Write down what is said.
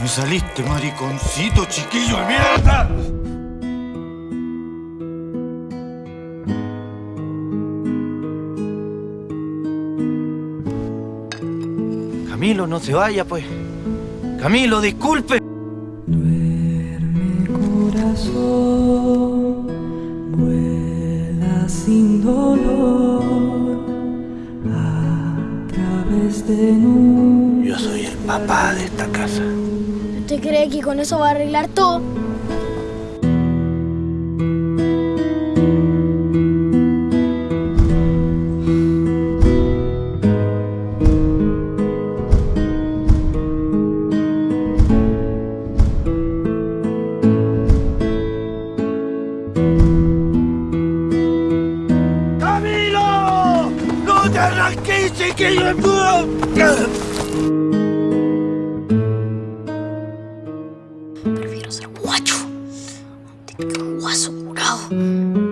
Me saliste, mariconcito, chiquillo de mierda. Camilo, no se vaya, pues. Camilo, disculpe. Duerme corazón dolor a través de nubes. Yo soy el papá de esta casa. ¿Usted cree que con eso va a arreglar todo? ¡No te arranques, chiquillo de Prefiero ser guacho. guaso curado.